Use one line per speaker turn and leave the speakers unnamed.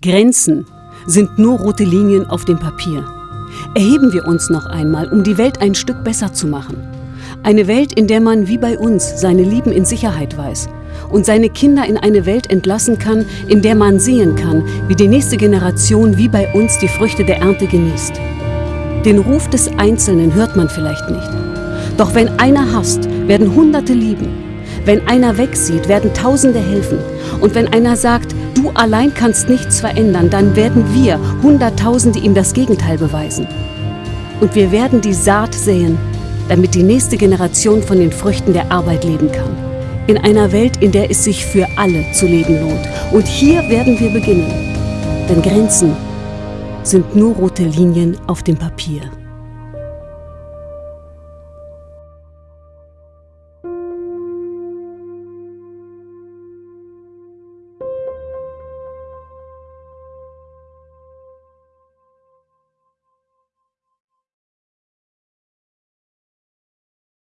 Grenzen sind nur rote Linien auf dem Papier. Erheben wir uns noch einmal, um die Welt ein Stück besser zu machen. Eine Welt, in der man wie bei uns seine Lieben in Sicherheit weiß und seine Kinder in eine Welt entlassen kann, in der man sehen kann, wie die nächste Generation wie bei uns die Früchte der Ernte genießt. Den Ruf des Einzelnen hört man vielleicht nicht. Doch wenn einer hasst, werden Hunderte lieben. Wenn einer wegsieht, werden Tausende helfen. Und wenn einer sagt, du allein kannst nichts verändern, dann werden wir, Hunderttausende, ihm das Gegenteil beweisen. Und wir werden die Saat säen, damit die nächste Generation von den Früchten der Arbeit leben kann. In einer Welt, in der es sich für alle zu leben lohnt. Und hier werden wir beginnen. Denn Grenzen sind nur rote Linien auf dem Papier.